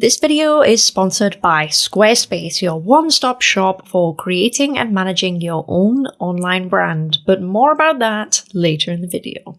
This video is sponsored by Squarespace, your one-stop shop for creating and managing your own online brand, but more about that later in the video.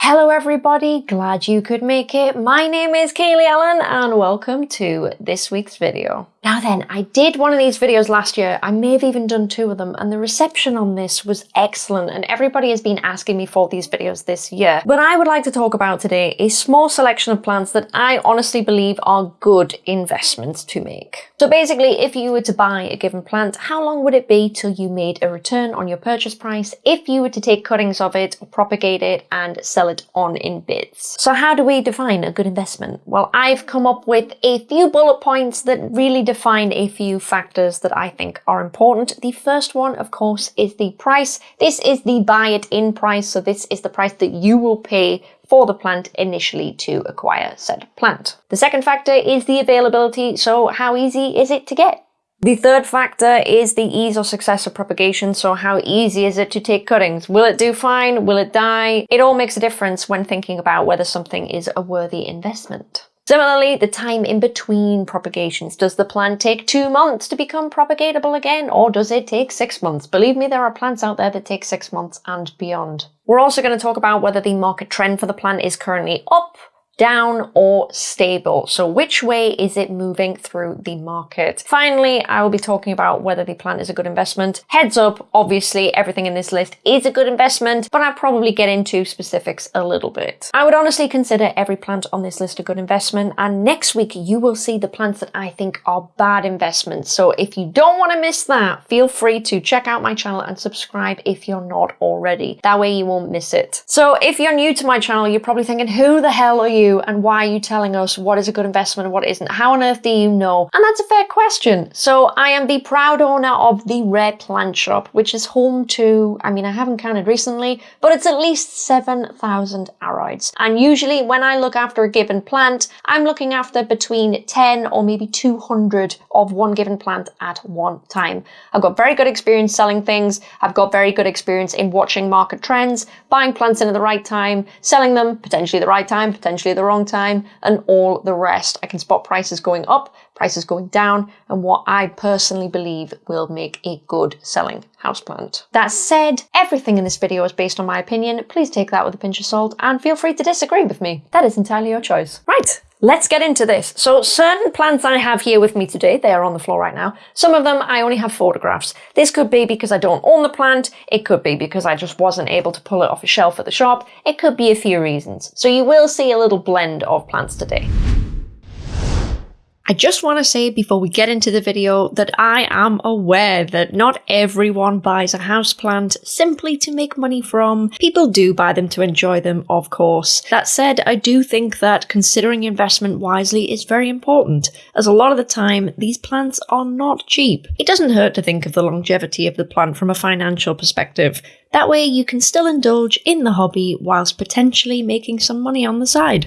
Hello everybody, glad you could make it. My name is Kaylee Ellen and welcome to this week's video. Now then, I did one of these videos last year, I may have even done two of them, and the reception on this was excellent and everybody has been asking me for these videos this year. But I would like to talk about today a small selection of plants that I honestly believe are good investments to make. So basically, if you were to buy a given plant, how long would it be till you made a return on your purchase price if you were to take cuttings of it, propagate it, and sell it on in bits? So how do we define a good investment? Well, I've come up with a few bullet points that really define a few factors that I think are important. The first one, of course, is the price. This is the buy it in price. So this is the price that you will pay for the plant initially to acquire said plant. The second factor is the availability. So how easy is it to get? The third factor is the ease or success of propagation, so how easy is it to take cuttings? Will it do fine? Will it die? It all makes a difference when thinking about whether something is a worthy investment. Similarly, the time in between propagations. Does the plant take two months to become propagatable again, or does it take six months? Believe me, there are plants out there that take six months and beyond. We're also going to talk about whether the market trend for the plant is currently up, down or stable. So which way is it moving through the market? Finally, I will be talking about whether the plant is a good investment. Heads up, obviously everything in this list is a good investment, but I'll probably get into specifics a little bit. I would honestly consider every plant on this list a good investment, and next week you will see the plants that I think are bad investments. So if you don't want to miss that, feel free to check out my channel and subscribe if you're not already. That way you won't miss it. So if you're new to my channel, you're probably thinking, who the hell are you? And why are you telling us what is a good investment and what isn't? How on earth do you know? And that's a fair question. So I am the proud owner of the Rare Plant Shop, which is home to, I mean, I haven't counted recently, but it's at least 7,000 aroids. And usually when I look after a given plant, I'm looking after between 10 or maybe 200 of one given plant at one time. I've got very good experience selling things. I've got very good experience in watching market trends, buying plants in at the right time, selling them potentially the right time, potentially the wrong time, and all the rest. I can spot prices going up, prices going down, and what I personally believe will make a good selling houseplant. That said, everything in this video is based on my opinion. Please take that with a pinch of salt and feel free to disagree with me. That is entirely your choice. Right, Let's get into this. So certain plants I have here with me today, they are on the floor right now. Some of them I only have photographs. This could be because I don't own the plant. It could be because I just wasn't able to pull it off a shelf at the shop. It could be a few reasons. So you will see a little blend of plants today. I just want to say before we get into the video that I am aware that not everyone buys a houseplant simply to make money from. People do buy them to enjoy them, of course. That said, I do think that considering investment wisely is very important, as a lot of the time these plants are not cheap. It doesn't hurt to think of the longevity of the plant from a financial perspective. That way you can still indulge in the hobby whilst potentially making some money on the side.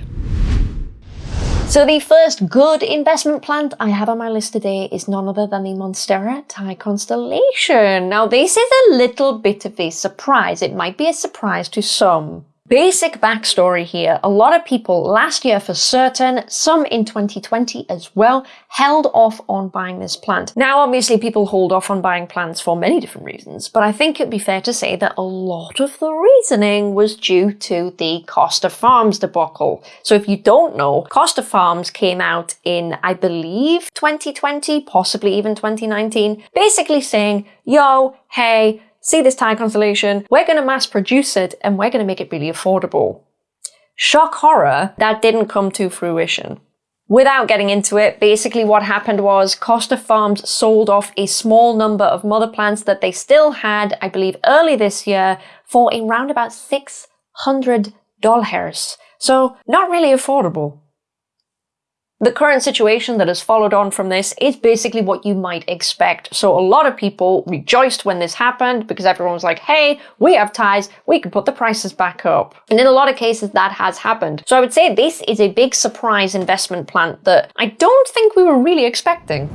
So the first good investment plant I have on my list today is none other than the Monstera Thai Constellation. Now this is a little bit of a surprise. It might be a surprise to some. Basic backstory here. A lot of people last year for certain, some in 2020 as well, held off on buying this plant. Now, obviously people hold off on buying plants for many different reasons, but I think it'd be fair to say that a lot of the reasoning was due to the Costa Farms debacle. So if you don't know, Costa Farms came out in, I believe, 2020, possibly even 2019, basically saying, yo, hey, see this Thai constellation, we're going to mass produce it and we're going to make it really affordable. Shock horror, that didn't come to fruition. Without getting into it, basically what happened was Costa Farms sold off a small number of mother plants that they still had, I believe, early this year for around about $600. So not really affordable. The current situation that has followed on from this is basically what you might expect. So a lot of people rejoiced when this happened because everyone was like, hey, we have ties, we can put the prices back up. And in a lot of cases that has happened. So I would say this is a big surprise investment plant that I don't think we were really expecting.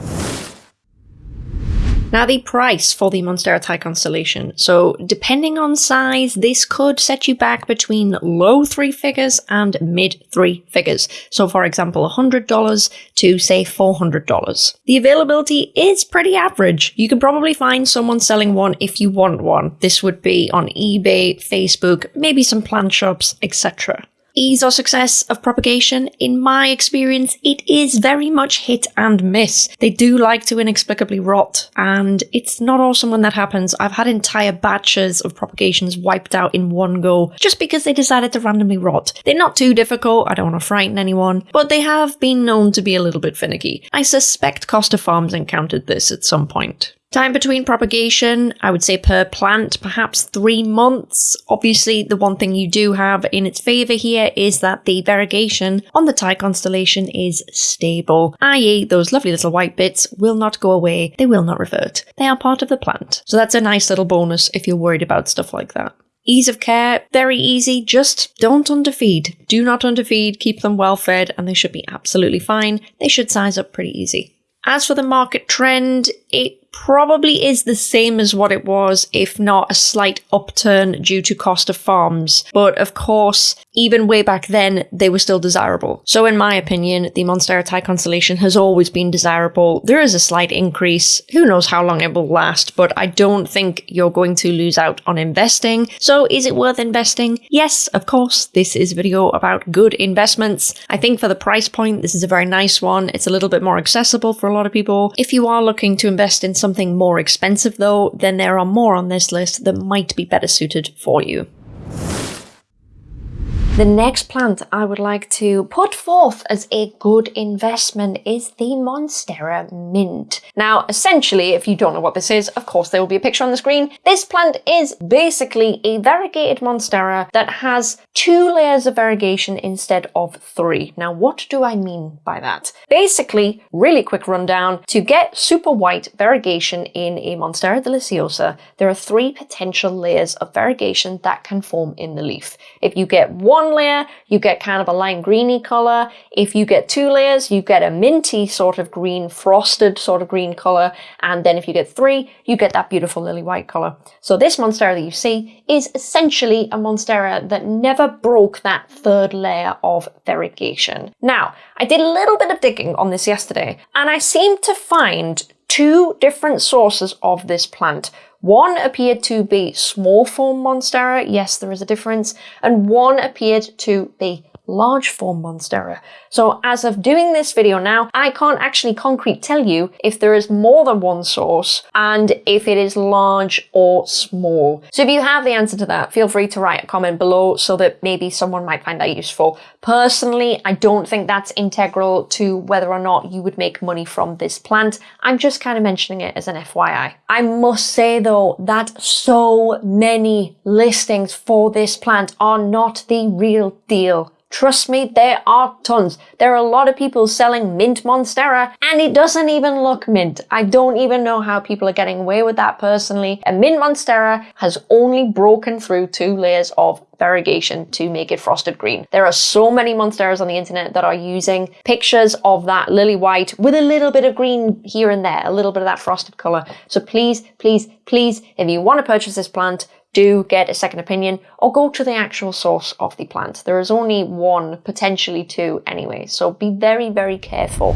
Now the price for the Monstera Thai constellation. So depending on size, this could set you back between low three figures and mid three figures. So for example, $100 to say $400. The availability is pretty average. You can probably find someone selling one if you want one. This would be on eBay, Facebook, maybe some plant shops, etc ease or success of propagation, in my experience, it is very much hit and miss. They do like to inexplicably rot, and it's not awesome when that happens. I've had entire batches of propagations wiped out in one go just because they decided to randomly rot. They're not too difficult, I don't want to frighten anyone, but they have been known to be a little bit finicky. I suspect Costa Farms encountered this at some point. Time between propagation, I would say per plant, perhaps three months. Obviously, the one thing you do have in its favour here is that the variegation on the Thai constellation is stable, i.e., those lovely little white bits will not go away, they will not revert. They are part of the plant. So that's a nice little bonus if you're worried about stuff like that. Ease of care, very easy, just don't underfeed. Do not underfeed, keep them well fed, and they should be absolutely fine. They should size up pretty easy. As for the market trend, it probably is the same as what it was, if not a slight upturn due to Costa Farms. But of course, even way back then, they were still desirable. So in my opinion, the Monstera Thai constellation has always been desirable. There is a slight increase. Who knows how long it will last, but I don't think you're going to lose out on investing. So is it worth investing? Yes, of course. This is a video about good investments. I think for the price point, this is a very nice one. It's a little bit more accessible for a lot of people. If you are looking to invest in something something more expensive though, then there are more on this list that might be better suited for you. The next plant I would like to put forth as a good investment is the Monstera Mint. Now, essentially, if you don't know what this is, of course there will be a picture on the screen. This plant is basically a variegated Monstera that has two layers of variegation instead of three. Now, what do I mean by that? Basically, really quick rundown, to get super white variegation in a Monstera deliciosa, there are three potential layers of variegation that can form in the leaf. If you get one one layer, you get kind of a lime greeny color. If you get two layers, you get a minty sort of green, frosted sort of green color. And then if you get three, you get that beautiful lily white color. So this Monstera that you see is essentially a Monstera that never broke that third layer of variegation. Now, I did a little bit of digging on this yesterday, and I seemed to find two different sources of this plant. One appeared to be small form Monstera, yes there is a difference, and one appeared to be large form Monstera. So as of doing this video now, I can't actually concrete tell you if there is more than one source and if it is large or small. So if you have the answer to that, feel free to write a comment below so that maybe someone might find that useful. Personally, I don't think that's integral to whether or not you would make money from this plant. I'm just kind of mentioning it as an FYI. I must say though that so many listings for this plant are not the real deal. Trust me, there are tons. There are a lot of people selling mint Monstera and it doesn't even look mint. I don't even know how people are getting away with that personally. A mint Monstera has only broken through two layers of variegation to make it frosted green. There are so many Monsteras on the internet that are using pictures of that lily white with a little bit of green here and there, a little bit of that frosted color. So please, please, please, if you want to purchase this plant, do get a second opinion or go to the actual source of the plant. There is only one, potentially two anyway, so be very, very careful.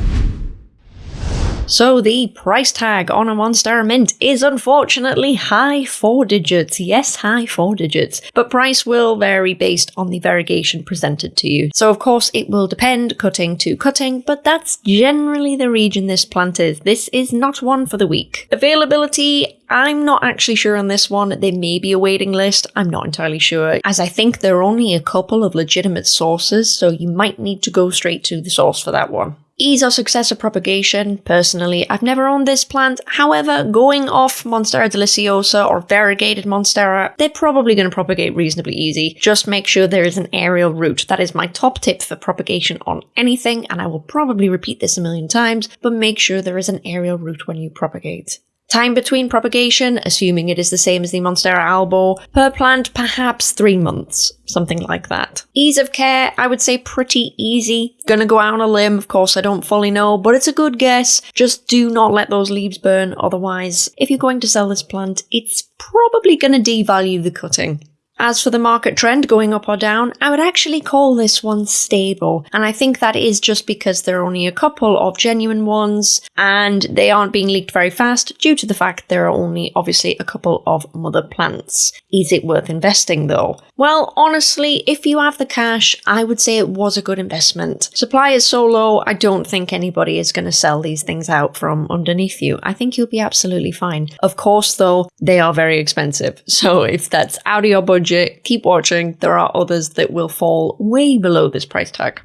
So the price tag on a Monstera Mint is unfortunately high four digits. Yes, high four digits. But price will vary based on the variegation presented to you. So of course it will depend cutting to cutting, but that's generally the region this plant is. This is not one for the weak. Availability, I'm not actually sure on this one. There may be a waiting list. I'm not entirely sure, as I think there are only a couple of legitimate sources, so you might need to go straight to the source for that one ease of success of propagation. Personally, I've never owned this plant. However, going off Monstera deliciosa or variegated Monstera, they're probably going to propagate reasonably easy. Just make sure there is an aerial root. That is my top tip for propagation on anything, and I will probably repeat this a million times, but make sure there is an aerial root when you propagate. Time between propagation, assuming it is the same as the Monstera albo, per plant perhaps 3 months, something like that. Ease of care, I would say pretty easy. Gonna go out on a limb, of course I don't fully know, but it's a good guess. Just do not let those leaves burn, otherwise, if you're going to sell this plant, it's probably gonna devalue the cutting. As for the market trend going up or down, I would actually call this one stable, and I think that is just because there are only a couple of genuine ones and they aren't being leaked very fast due to the fact there are only obviously a couple of mother plants. Is it worth investing though? Well, honestly, if you have the cash, I would say it was a good investment. Supply is so low, I don't think anybody is going to sell these things out from underneath you. I think you'll be absolutely fine. Of course, though, they are very expensive, so if that's out of your budget, budget, keep watching. There are others that will fall way below this price tag.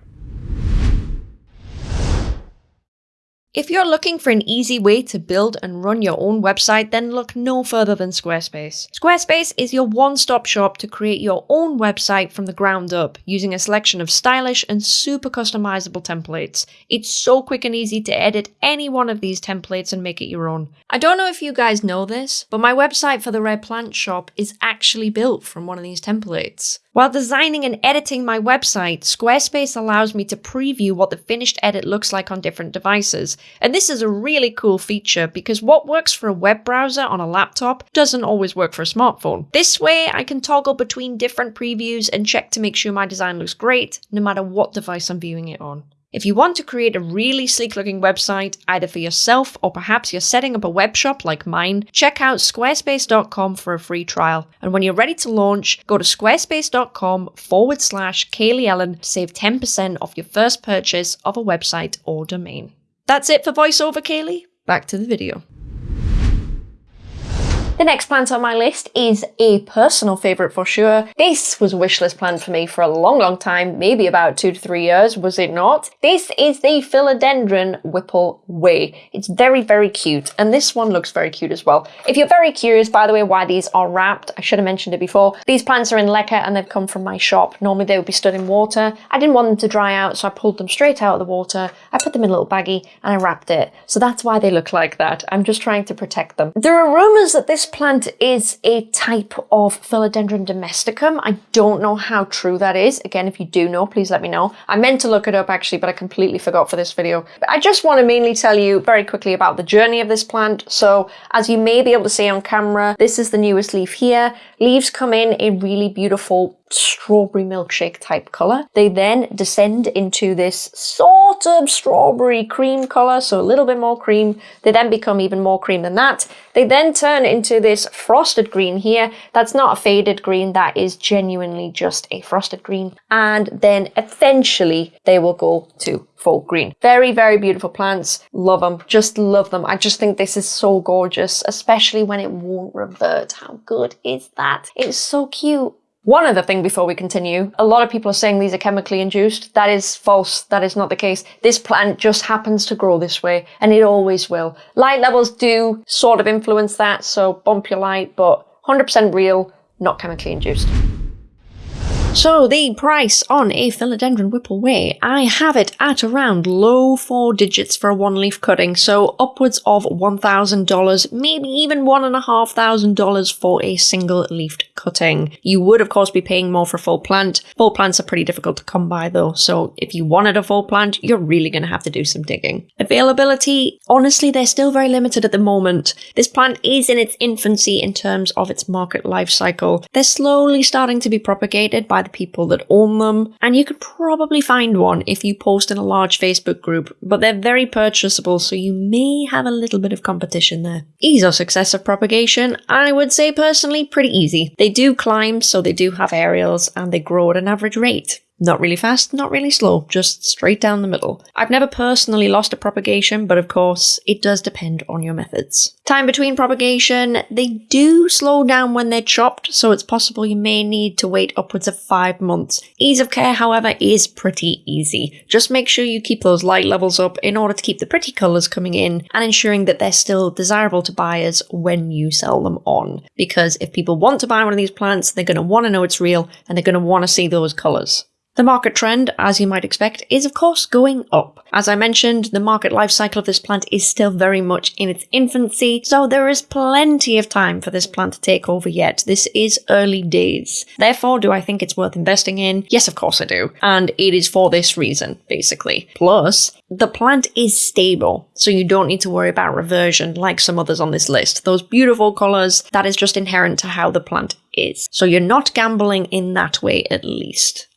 If you're looking for an easy way to build and run your own website, then look no further than Squarespace. Squarespace is your one-stop shop to create your own website from the ground up, using a selection of stylish and super customizable templates. It's so quick and easy to edit any one of these templates and make it your own. I don't know if you guys know this, but my website for the Rare Plant Shop is actually built from one of these templates. While designing and editing my website, Squarespace allows me to preview what the finished edit looks like on different devices. And this is a really cool feature because what works for a web browser on a laptop doesn't always work for a smartphone. This way, I can toggle between different previews and check to make sure my design looks great no matter what device I'm viewing it on. If you want to create a really sleek looking website, either for yourself or perhaps you're setting up a web shop like mine, check out squarespace.com for a free trial. And when you're ready to launch, go to squarespace.com forward slash Kaylee Ellen save 10% off your first purchase of a website or domain. That's it for voiceover, Kaylee. Back to the video. The next plant on my list is a personal favourite for sure. This was a wishlist plant for me for a long, long time, maybe about two to three years, was it not? This is the Philodendron Whipple Way. It's very, very cute, and this one looks very cute as well. If you're very curious, by the way, why these are wrapped, I should have mentioned it before. These plants are in leca and they've come from my shop. Normally they would be stood in water. I didn't want them to dry out, so I pulled them straight out of the water. I put them in a little baggie and I wrapped it. So that's why they look like that. I'm just trying to protect them. There are rumours that this plant is a type of Philodendron domesticum. I don't know how true that is. Again, if you do know, please let me know. I meant to look it up actually, but I completely forgot for this video. But I just want to mainly tell you very quickly about the journey of this plant. So as you may be able to see on camera, this is the newest leaf here. Leaves come in a really beautiful strawberry milkshake type color. They then descend into this sort of strawberry cream color, so a little bit more cream. They then become even more cream than that. They then turn into this frosted green here. That's not a faded green, that is genuinely just a frosted green. And then eventually they will go to full green. Very, very beautiful plants. Love them. Just love them. I just think this is so gorgeous, especially when it won't revert. How good is that? It's so cute. One other thing before we continue, a lot of people are saying these are chemically induced. That is false. That is not the case. This plant just happens to grow this way and it always will. Light levels do sort of influence that, so bump your light, but 100% real, not chemically induced. So the price on a Philodendron Whipple Way, I have it at around low four digits for a one leaf cutting, so upwards of $1,000, maybe even $1,500 for a single leafed cutting. You would of course be paying more for a full plant. Full plants are pretty difficult to come by though, so if you wanted a full plant, you're really going to have to do some digging. Availability, honestly, they're still very limited at the moment. This plant is in its infancy in terms of its market life cycle. They're slowly starting to be propagated by people that own them, and you could probably find one if you post in a large Facebook group, but they're very purchasable, so you may have a little bit of competition there. Ease or success of propagation, I would say personally pretty easy. They do climb, so they do have aerials, and they grow at an average rate. Not really fast, not really slow, just straight down the middle. I've never personally lost a propagation, but of course, it does depend on your methods. Time between propagation, they do slow down when they're chopped, so it's possible you may need to wait upwards of five months. Ease of care, however, is pretty easy. Just make sure you keep those light levels up in order to keep the pretty colours coming in and ensuring that they're still desirable to buyers when you sell them on. Because if people want to buy one of these plants, they're going to want to know it's real and they're going to want to see those colours. The market trend, as you might expect, is of course going up. As I mentioned, the market life cycle of this plant is still very much in its infancy, so there is plenty of time for this plant to take over yet. This is early days. Therefore, do I think it's worth investing in? Yes, of course I do. And it is for this reason, basically. Plus, the plant is stable, so you don't need to worry about reversion like some others on this list. Those beautiful colours, that is just inherent to how the plant is. So you're not gambling in that way at least.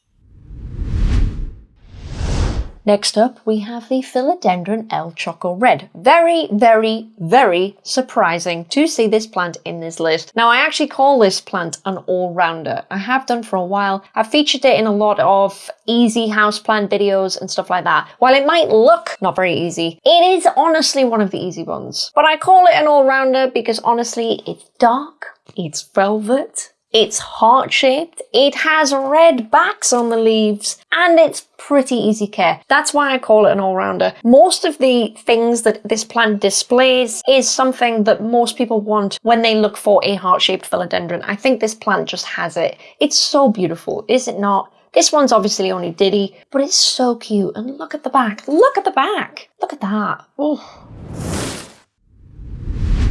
Next up, we have the Philodendron El Choco Red. Very, very, very surprising to see this plant in this list. Now, I actually call this plant an all-rounder. I have done for a while. I've featured it in a lot of easy houseplant videos and stuff like that. While it might look not very easy, it is honestly one of the easy ones. But I call it an all-rounder because honestly, it's dark, it's velvet, it's heart-shaped, it has red backs on the leaves, and it's pretty easy care. That's why I call it an all-rounder. Most of the things that this plant displays is something that most people want when they look for a heart-shaped philodendron. I think this plant just has it. It's so beautiful, is it not? This one's obviously only Diddy, but it's so cute. And look at the back. Look at the back. Look at that. Oh.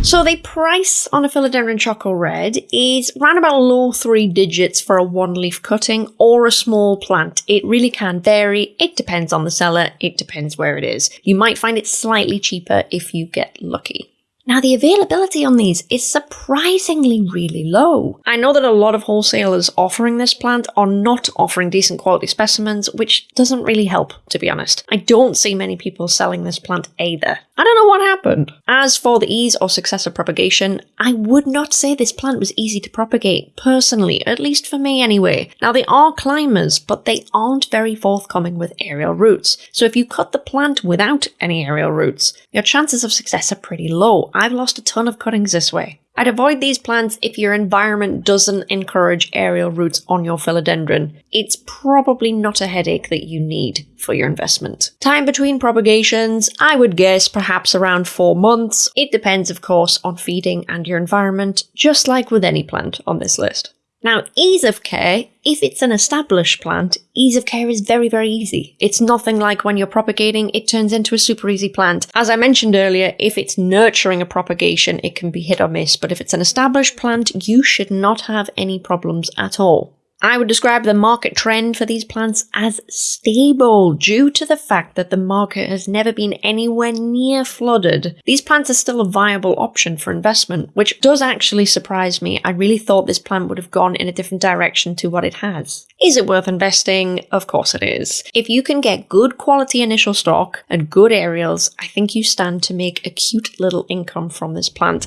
So the price on a Philodendron Choco Red is around about low three digits for a one leaf cutting or a small plant. It really can vary. It depends on the seller. It depends where it is. You might find it slightly cheaper if you get lucky. Now, the availability on these is surprisingly really low. I know that a lot of wholesalers offering this plant are not offering decent quality specimens, which doesn't really help, to be honest. I don't see many people selling this plant either. I don't know what happened. As for the ease or success of propagation, I would not say this plant was easy to propagate, personally, at least for me anyway. Now they are climbers, but they aren't very forthcoming with aerial roots. So if you cut the plant without any aerial roots, your chances of success are pretty low. I've lost a ton of cuttings this way. I'd avoid these plants if your environment doesn't encourage aerial roots on your philodendron. It's probably not a headache that you need for your investment. Time between propagations, I would guess perhaps around 4 months. It depends of course on feeding and your environment, just like with any plant on this list. Now, ease of care, if it's an established plant, ease of care is very, very easy. It's nothing like when you're propagating, it turns into a super easy plant. As I mentioned earlier, if it's nurturing a propagation, it can be hit or miss, but if it's an established plant, you should not have any problems at all. I would describe the market trend for these plants as stable due to the fact that the market has never been anywhere near flooded. These plants are still a viable option for investment, which does actually surprise me. I really thought this plant would have gone in a different direction to what it has. Is it worth investing? Of course it is. If you can get good quality initial stock and good aerials, I think you stand to make a cute little income from this plant.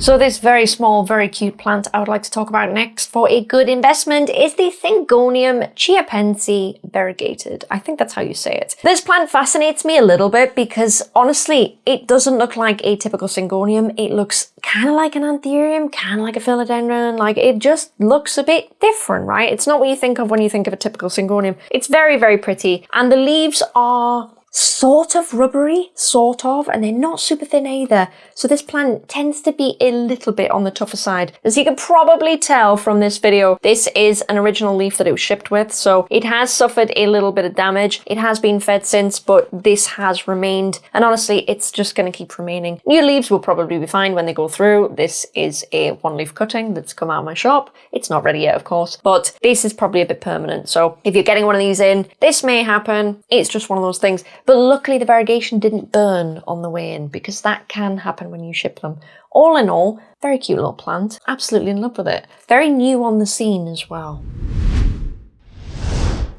So this very small, very cute plant I would like to talk about next for a good investment is the Syngonium chiapense variegated. I think that's how you say it. This plant fascinates me a little bit because honestly, it doesn't look like a typical Syngonium. It looks kind of like an anthurium, kind of like a philodendron. Like it just looks a bit different, right? It's not what you think of when you think of a typical Syngonium. It's very, very pretty. And the leaves are sort of rubbery, sort of, and they're not super thin either. So this plant tends to be a little bit on the tougher side. As you can probably tell from this video, this is an original leaf that it was shipped with, so it has suffered a little bit of damage. It has been fed since, but this has remained, and honestly, it's just going to keep remaining. New leaves will probably be fine when they go through. This is a one leaf cutting that's come out of my shop. It's not ready yet, of course, but this is probably a bit permanent. So if you're getting one of these in, this may happen. It's just one of those things. But luckily the variegation didn't burn on the way in because that can happen when you ship them. All in all, very cute little plant. Absolutely in love with it. Very new on the scene as well.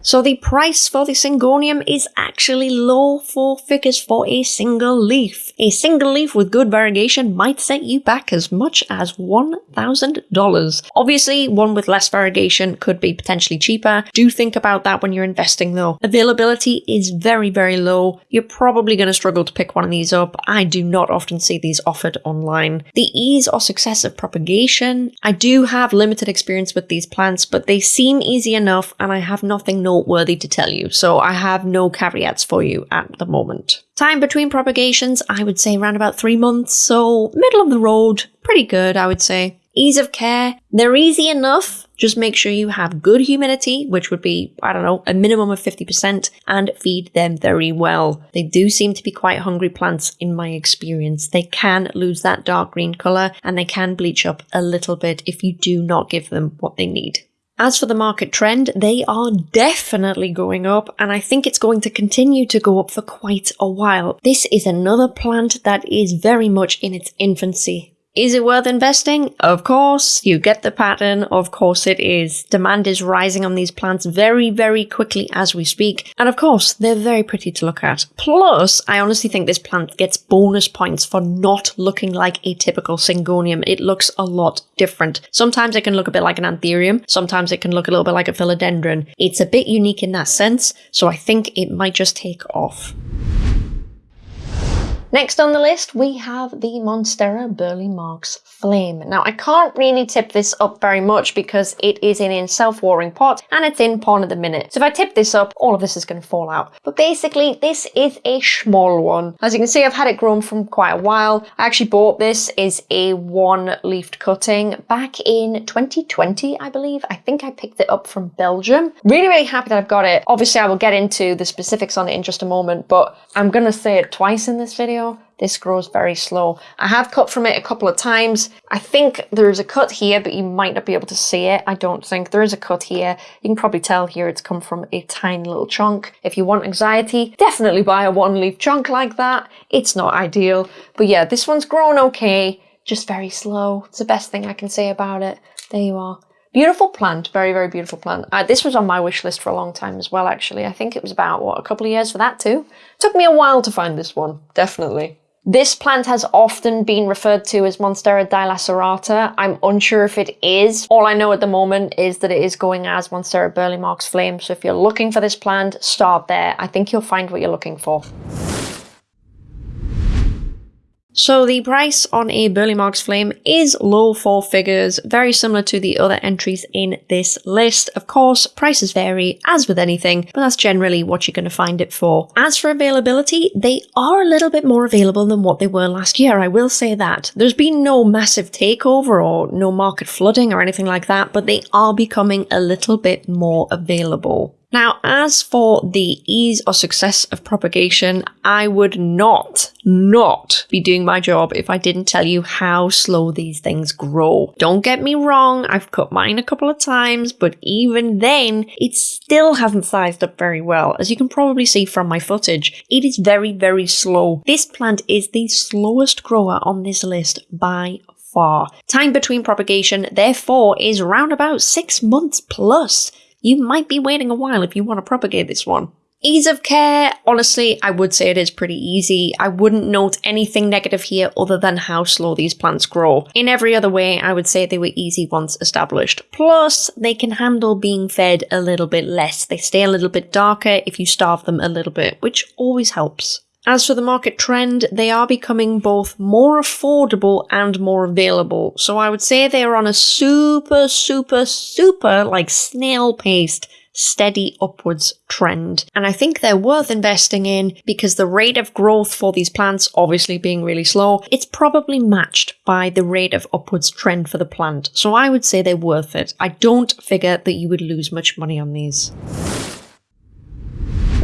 So the price for the Syngonium is actually low four figures for a single leaf. A single leaf with good variegation might set you back as much as $1,000. Obviously, one with less variegation could be potentially cheaper. Do think about that when you're investing though. Availability is very, very low. You're probably going to struggle to pick one of these up. I do not often see these offered online. The ease or success of propagation. I do have limited experience with these plants, but they seem easy enough and I have nothing no noteworthy to tell you, so I have no caveats for you at the moment. Time between propagations, I would say around about three months, so middle of the road, pretty good, I would say. Ease of care, they're easy enough. Just make sure you have good humidity, which would be, I don't know, a minimum of 50%, and feed them very well. They do seem to be quite hungry plants in my experience. They can lose that dark green colour and they can bleach up a little bit if you do not give them what they need. As for the market trend, they are definitely going up, and I think it's going to continue to go up for quite a while. This is another plant that is very much in its infancy. Is it worth investing? Of course. You get the pattern. Of course it is. Demand is rising on these plants very, very quickly as we speak. And of course, they're very pretty to look at. Plus, I honestly think this plant gets bonus points for not looking like a typical syngonium. It looks a lot different. Sometimes it can look a bit like an anthurium. Sometimes it can look a little bit like a philodendron. It's a bit unique in that sense. So I think it might just take off. Next on the list, we have the Monstera Burle Marx Flame. Now, I can't really tip this up very much because it is in a self-watering pot and it's in pon at the minute. So if I tip this up, all of this is going to fall out. But basically, this is a small one. As you can see, I've had it grown from quite a while. I actually bought this as a one-leafed cutting back in 2020, I believe. I think I picked it up from Belgium. Really, really happy that I've got it. Obviously, I will get into the specifics on it in just a moment, but I'm going to say it twice in this video this grows very slow. I have cut from it a couple of times. I think there's a cut here, but you might not be able to see it. I don't think there is a cut here. You can probably tell here it's come from a tiny little chunk. If you want anxiety, definitely buy a one leaf chunk like that. It's not ideal, but yeah, this one's grown okay, just very slow. It's the best thing I can say about it. There you are. Beautiful plant, very, very beautiful plant. Uh, this was on my wish list for a long time as well, actually. I think it was about, what, a couple of years for that too? Took me a while to find this one, definitely. This plant has often been referred to as Monstera dilacerata. I'm unsure if it is. All I know at the moment is that it is going as Monstera Burle Marx Flame. So if you're looking for this plant, start there. I think you'll find what you're looking for. So the price on a Burle Marx Flame is low four figures, very similar to the other entries in this list. Of course, prices vary, as with anything, but that's generally what you're going to find it for. As for availability, they are a little bit more available than what they were last year, I will say that. There's been no massive takeover or no market flooding or anything like that, but they are becoming a little bit more available. Now, as for the ease or success of propagation, I would not, not be doing my job if I didn't tell you how slow these things grow. Don't get me wrong, I've cut mine a couple of times, but even then, it still hasn't sized up very well. As you can probably see from my footage, it is very, very slow. This plant is the slowest grower on this list by far. Time between propagation, therefore, is around about six months plus you might be waiting a while if you want to propagate this one. Ease of care, honestly, I would say it is pretty easy. I wouldn't note anything negative here other than how slow these plants grow. In every other way, I would say they were easy once established. Plus, they can handle being fed a little bit less. They stay a little bit darker if you starve them a little bit, which always helps. As for the market trend, they are becoming both more affordable and more available. So I would say they are on a super, super, super, like snail paced steady upwards trend. And I think they're worth investing in because the rate of growth for these plants, obviously being really slow, it's probably matched by the rate of upwards trend for the plant. So I would say they're worth it. I don't figure that you would lose much money on these.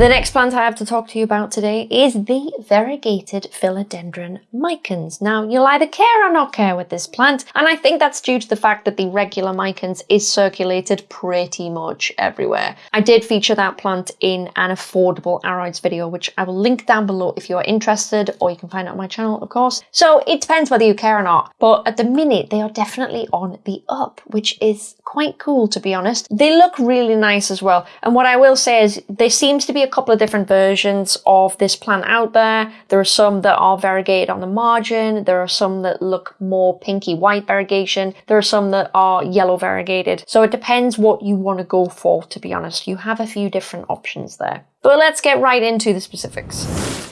The next plant I have to talk to you about today is the variegated philodendron micans. Now, you'll either care or not care with this plant, and I think that's due to the fact that the regular micans is circulated pretty much everywhere. I did feature that plant in an affordable aroids video, which I will link down below if you're interested, or you can find it on my channel, of course. So it depends whether you care or not, but at the minute, they are definitely on the up, which is quite cool, to be honest. They look really nice as well, and what I will say is there seems to be a couple of different versions of this plant out there. There are some that are variegated on the margin. There are some that look more pinky white variegation. There are some that are yellow variegated. So it depends what you want to go for, to be honest. You have a few different options there. But let's get right into the specifics.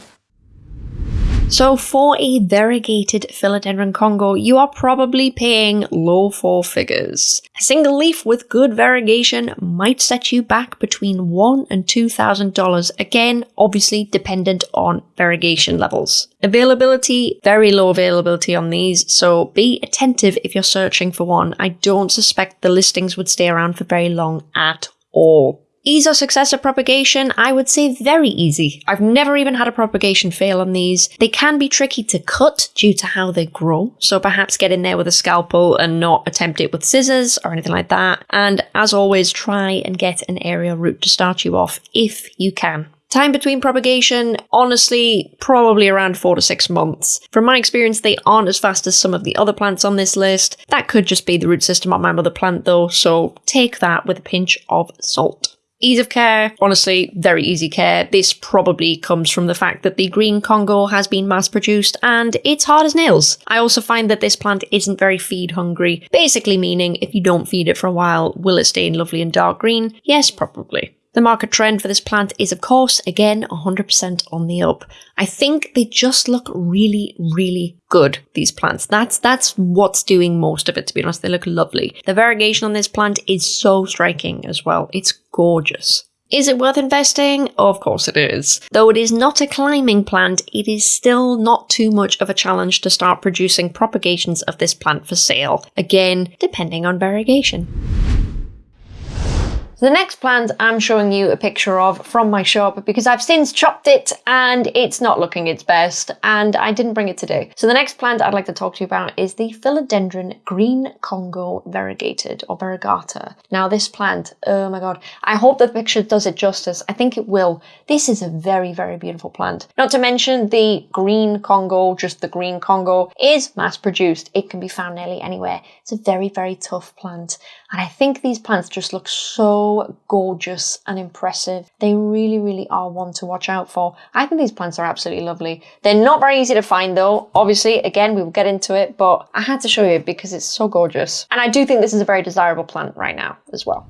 So for a variegated philodendron Congo, you are probably paying low four figures. A single leaf with good variegation might set you back between one and two thousand dollars. Again, obviously dependent on variegation levels. Availability, very low availability on these, so be attentive if you're searching for one. I don't suspect the listings would stay around for very long at all. Ease of success of propagation, I would say very easy. I've never even had a propagation fail on these. They can be tricky to cut due to how they grow, so perhaps get in there with a scalpel and not attempt it with scissors or anything like that. And as always, try and get an aerial root to start you off if you can. Time between propagation, honestly, probably around four to six months. From my experience, they aren't as fast as some of the other plants on this list. That could just be the root system on my mother plant though, so take that with a pinch of salt. Ease of care, honestly, very easy care. This probably comes from the fact that the green Congo has been mass produced and it's hard as nails. I also find that this plant isn't very feed hungry, basically meaning if you don't feed it for a while, will it stay in lovely and dark green? Yes, probably. The market trend for this plant is, of course, again 100% on the up. I think they just look really, really good, these plants. That's that's what's doing most of it, to be honest. They look lovely. The variegation on this plant is so striking as well. It's gorgeous. Is it worth investing? Of course it is. Though it is not a climbing plant, it is still not too much of a challenge to start producing propagations of this plant for sale. Again, depending on variegation. The next plant I'm showing you a picture of from my shop because I've since chopped it and it's not looking its best and I didn't bring it today. So the next plant I'd like to talk to you about is the Philodendron Green Congo Variegated or Variegata. Now this plant, oh my god, I hope the picture does it justice. I think it will. This is a very, very beautiful plant. Not to mention the green Congo, just the green Congo, is mass produced. It can be found nearly anywhere. It's a very, very tough plant. And I think these plants just look so gorgeous and impressive. They really, really are one to watch out for. I think these plants are absolutely lovely. They're not very easy to find though. Obviously, again, we will get into it, but I had to show you because it's so gorgeous. And I do think this is a very desirable plant right now as well.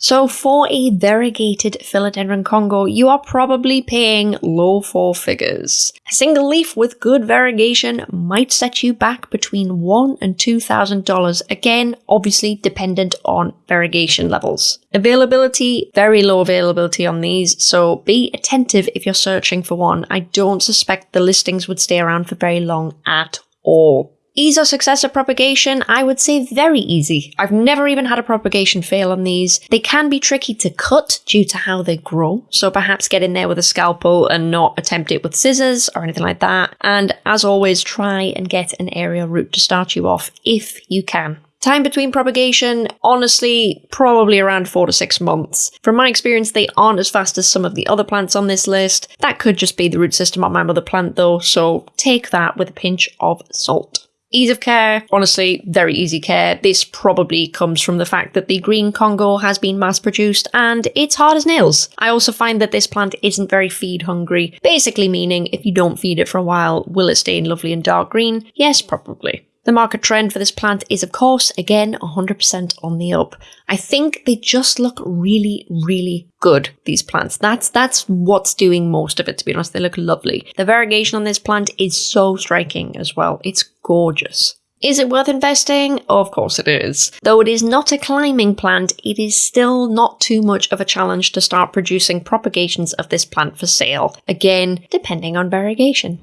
So for a variegated philodendron Congo, you are probably paying low four figures. A single leaf with good variegation might set you back between one and two thousand dollars. Again, obviously dependent on variegation levels. Availability, very low availability on these, so be attentive if you're searching for one. I don't suspect the listings would stay around for very long at all. Ease of success of propagation, I would say very easy. I've never even had a propagation fail on these. They can be tricky to cut due to how they grow, so perhaps get in there with a scalpel and not attempt it with scissors or anything like that. And as always, try and get an aerial root to start you off if you can. Time between propagation, honestly, probably around four to six months. From my experience, they aren't as fast as some of the other plants on this list. That could just be the root system on my mother plant though, so take that with a pinch of salt. Ease of care, honestly, very easy care. This probably comes from the fact that the green Congo has been mass produced and it's hard as nails. I also find that this plant isn't very feed hungry, basically meaning if you don't feed it for a while, will it stay in lovely and dark green? Yes, probably. The market trend for this plant is, of course, again 100% on the up. I think they just look really, really good, these plants. That's that's what's doing most of it, to be honest. They look lovely. The variegation on this plant is so striking as well. It's gorgeous. Is it worth investing? Of course it is. Though it is not a climbing plant, it is still not too much of a challenge to start producing propagations of this plant for sale. Again, depending on variegation.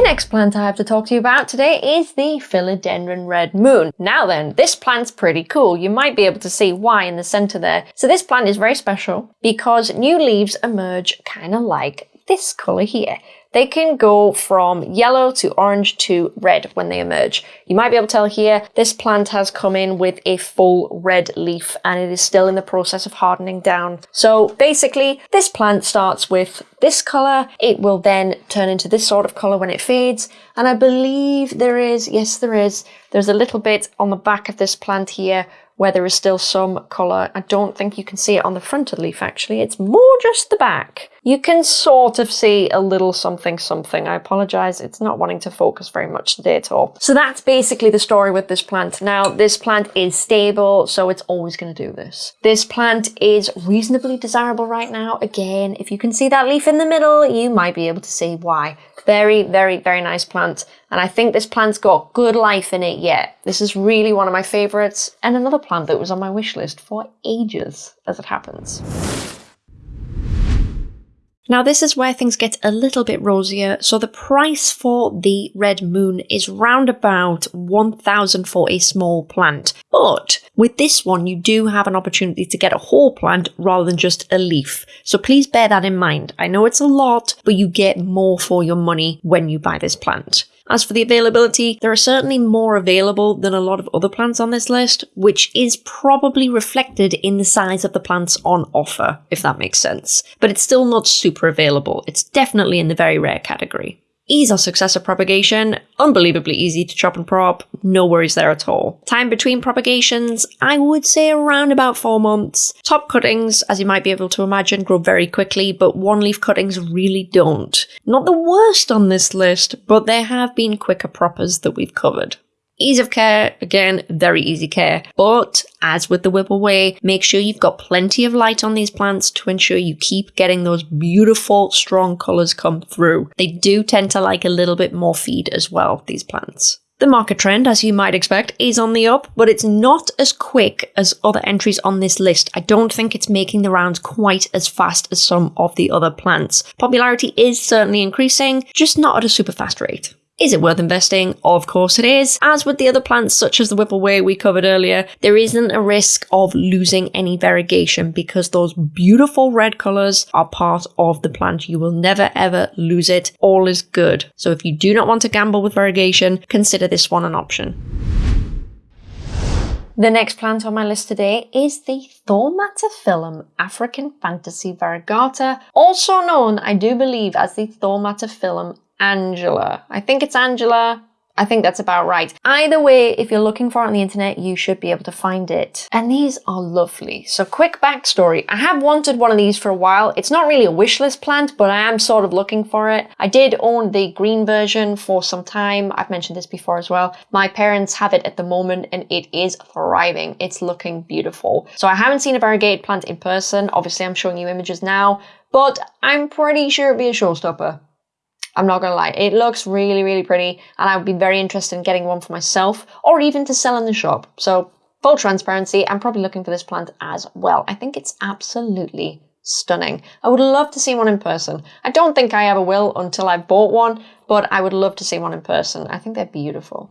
The next plant I have to talk to you about today is the Philodendron Red Moon. Now then, this plant's pretty cool. You might be able to see why in the center there. So this plant is very special because new leaves emerge kind of like this color here. They can go from yellow to orange to red when they emerge. You might be able to tell here, this plant has come in with a full red leaf and it is still in the process of hardening down. So basically, this plant starts with this color. It will then turn into this sort of color when it fades. And I believe there is, yes, there is, there's a little bit on the back of this plant here where there is still some colour. I don't think you can see it on the front of the leaf actually, it's more just the back. you can sort of see a little something something. I apologize, it's not wanting to focus very much today at all. So that's basically the story with this plant. Now, this plant is stable, so it's always going to do this. This plant is reasonably desirable right now. Again, if you can see that leaf in the middle, you might be able to see why. Very, very, very nice plant. And I think this plant's got good life in it yet. This is really one of my favorites and another plant that was on my wish list for ages as it happens. Now this is where things get a little bit rosier, so the price for the Red Moon is round about 1000 for a small plant. But with this one you do have an opportunity to get a whole plant rather than just a leaf. So please bear that in mind. I know it's a lot, but you get more for your money when you buy this plant. As for the availability, there are certainly more available than a lot of other plants on this list, which is probably reflected in the size of the plants on offer, if that makes sense. But it's still not super available. It's definitely in the very rare category. Ease of successive propagation, unbelievably easy to chop and prop, no worries there at all. Time between propagations, I would say around about 4 months. Top cuttings, as you might be able to imagine, grow very quickly, but one leaf cuttings really don't. Not the worst on this list, but there have been quicker proppers that we've covered. Ease of care, again, very easy care. But as with the Whipple Way, make sure you've got plenty of light on these plants to ensure you keep getting those beautiful, strong colours come through. They do tend to like a little bit more feed as well, these plants. The market trend, as you might expect, is on the up, but it's not as quick as other entries on this list. I don't think it's making the rounds quite as fast as some of the other plants. Popularity is certainly increasing, just not at a super fast rate. Is it worth investing? Of course it is. As with the other plants such as the Whipple Way we covered earlier, there isn't a risk of losing any variegation because those beautiful red colours are part of the plant. You will never ever lose it. All is good. So if you do not want to gamble with variegation, consider this one an option. The next plant on my list today is the Thaumatophyllum African Fantasy Variegata, also known, I do believe, as the Thaumatophyllum Angela. I think it's Angela. I think that's about right. Either way, if you're looking for it on the internet, you should be able to find it. And these are lovely. So quick backstory. I have wanted one of these for a while. It's not really a wish list plant, but I am sort of looking for it. I did own the green version for some time. I've mentioned this before as well. My parents have it at the moment and it is thriving. It's looking beautiful. So I haven't seen a variegated plant in person. Obviously, I'm showing you images now, but I'm pretty sure it'd be a showstopper. I'm not gonna lie, it looks really, really pretty, and I would be very interested in getting one for myself or even to sell in the shop. So, full transparency, I'm probably looking for this plant as well. I think it's absolutely stunning. I would love to see one in person. I don't think I ever will until I've bought one, but I would love to see one in person. I think they're beautiful.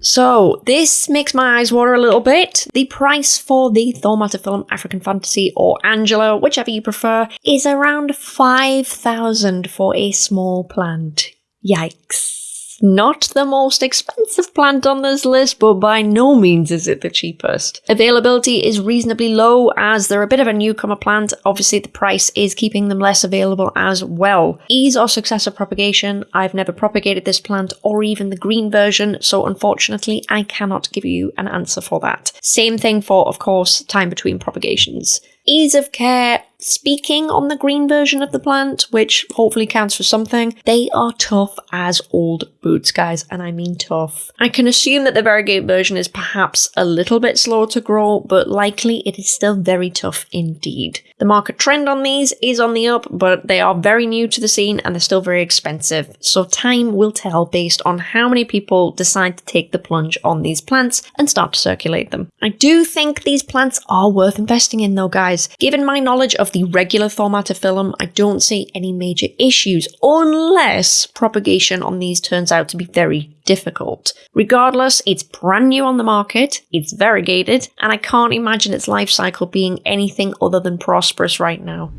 So this makes my eyes water a little bit. The price for the Thaumatophyllum African Fantasy or Angela, whichever you prefer, is around 5,000 for a small plant. Yikes not the most expensive plant on this list, but by no means is it the cheapest. Availability is reasonably low as they're a bit of a newcomer plant. Obviously, the price is keeping them less available as well. Ease or success of propagation, I've never propagated this plant or even the green version, so unfortunately, I cannot give you an answer for that. Same thing for, of course, time between propagations. Ease of care, speaking on the green version of the plant, which hopefully counts for something, they are tough as old boots, guys, and I mean tough. I can assume that the variegated version is perhaps a little bit slower to grow, but likely it is still very tough indeed. The market trend on these is on the up, but they are very new to the scene and they're still very expensive, so time will tell based on how many people decide to take the plunge on these plants and start to circulate them. I do think these plants are worth investing in though, guys. Given my knowledge of the regular Thaumatophyllum, I don't see any major issues unless propagation on these turns out to be very difficult. Regardless, it's brand new on the market, it's variegated, and I can't imagine its life cycle being anything other than prosperous right now.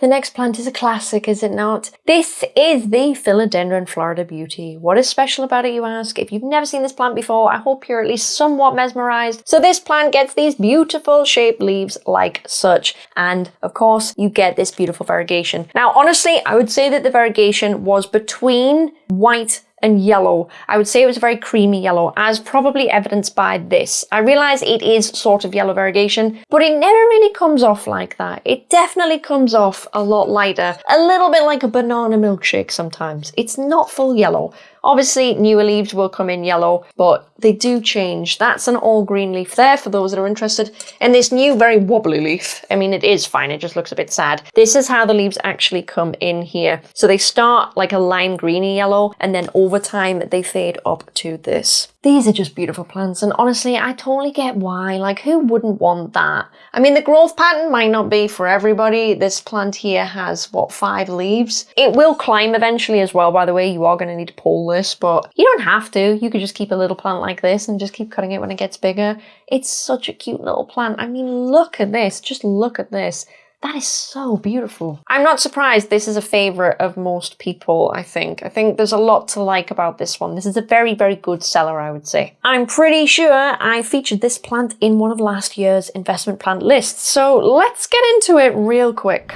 The next plant is a classic, is it not? This is the Philodendron Florida Beauty. What is special about it, you ask? If you've never seen this plant before, I hope you're at least somewhat mesmerized. So this plant gets these beautiful shaped leaves like such. And of course, you get this beautiful variegation. Now, honestly, I would say that the variegation was between white and yellow. I would say it was a very creamy yellow, as probably evidenced by this. I realize it is sort of yellow variegation, but it never really comes off like that. It definitely comes off a lot lighter, a little bit like a banana milkshake sometimes. It's not full yellow. Obviously, newer leaves will come in yellow, but they do change. That's an all green leaf there for those that are interested. And this new very wobbly leaf, I mean, it is fine. It just looks a bit sad. This is how the leaves actually come in here. So they start like a lime greeny yellow, and then over time they fade up to this. These are just beautiful plants, and honestly, I totally get why. Like, who wouldn't want that? I mean, the growth pattern might not be for everybody. This plant here has, what, five leaves? It will climb eventually as well, by the way. You are going to need to pull this, but you don't have to. You could just keep a little plant like this and just keep cutting it when it gets bigger. It's such a cute little plant. I mean, look at this. Just look at this. That is so beautiful. I'm not surprised this is a favorite of most people, I think. I think there's a lot to like about this one. This is a very, very good seller, I would say. I'm pretty sure I featured this plant in one of last year's investment plant lists. So let's get into it real quick.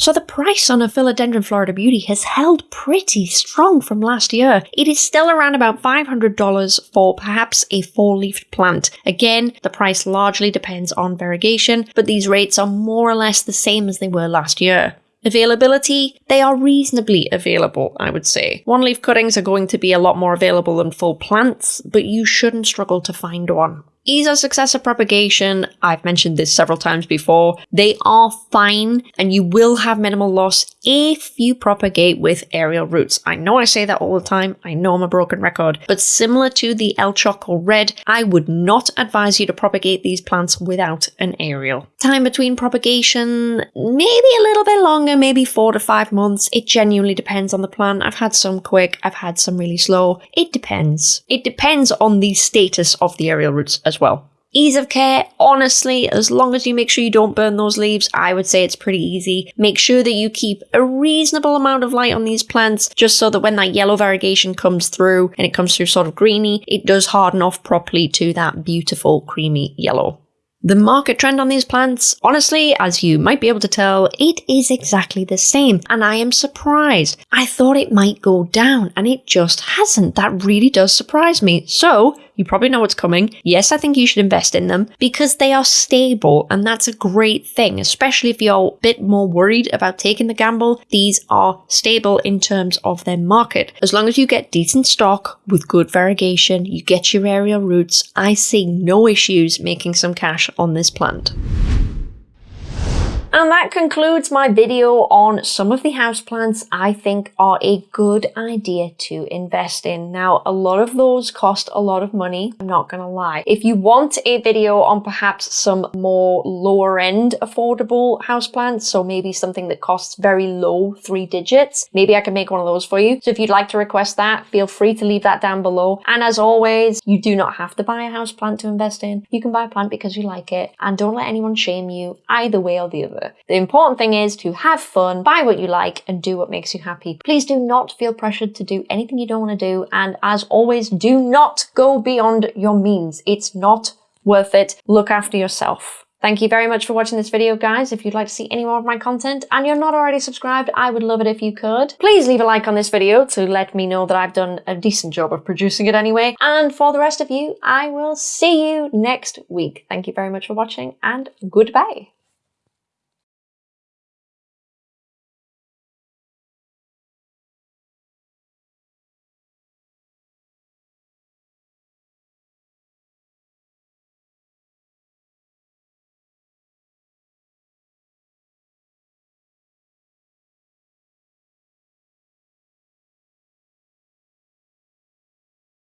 So the price on a Philodendron Florida Beauty has held pretty strong from last year. It is still around about $500 for perhaps a four-leafed plant. Again, the price largely depends on variegation, but these rates are more or less the same as they were last year. Availability, they are reasonably available, I would say. One leaf cuttings are going to be a lot more available than full plants, but you shouldn't struggle to find one. Ease of successive propagation, I've mentioned this several times before, they are fine and you will have minimal loss if you propagate with aerial roots. I know I say that all the time, I know I'm a broken record, but similar to the El Choco Red, I would not advise you to propagate these plants without an aerial. Time between propagation, maybe a little bit longer, maybe four to five months. It genuinely depends on the plant. I've had some quick, I've had some really slow. It depends. It depends on the status of the aerial roots as well. Ease of care, honestly, as long as you make sure you don't burn those leaves, I would say it's pretty easy. Make sure that you keep a reasonable amount of light on these plants, just so that when that yellow variegation comes through and it comes through sort of greeny, it does harden off properly to that beautiful creamy yellow. The market trend on these plants, honestly, as you might be able to tell, it is exactly the same, and I am surprised. I thought it might go down, and it just hasn't. That really does surprise me. So, you probably know what's coming. Yes, I think you should invest in them because they are stable, and that's a great thing, especially if you're a bit more worried about taking the gamble. These are stable in terms of their market. As long as you get decent stock with good variegation, you get your aerial roots, I see no issues making some cash on this plant. And that concludes my video on some of the houseplants I think are a good idea to invest in. Now, a lot of those cost a lot of money, I'm not gonna lie. If you want a video on perhaps some more lower end affordable houseplants, so maybe something that costs very low three digits, maybe I can make one of those for you. So if you'd like to request that, feel free to leave that down below. And as always, you do not have to buy a houseplant to invest in. You can buy a plant because you like it and don't let anyone shame you either way or the other. The important thing is to have fun, buy what you like, and do what makes you happy. Please do not feel pressured to do anything you don't want to do. And as always, do not go beyond your means. It's not worth it. Look after yourself. Thank you very much for watching this video, guys. If you'd like to see any more of my content and you're not already subscribed, I would love it if you could. Please leave a like on this video to let me know that I've done a decent job of producing it anyway. And for the rest of you, I will see you next week. Thank you very much for watching and goodbye.